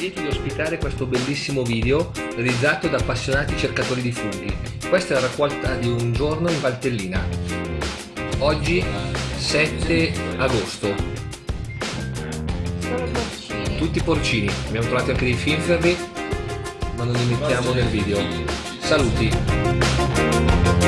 lieti di ospitare questo bellissimo video realizzato da appassionati cercatori di funghi. Questa è la raccolta di un giorno in Valtellina. Oggi 7 agosto. Tutti porcini. Abbiamo trovato anche dei finferri, ma non li mettiamo nel video. Saluti!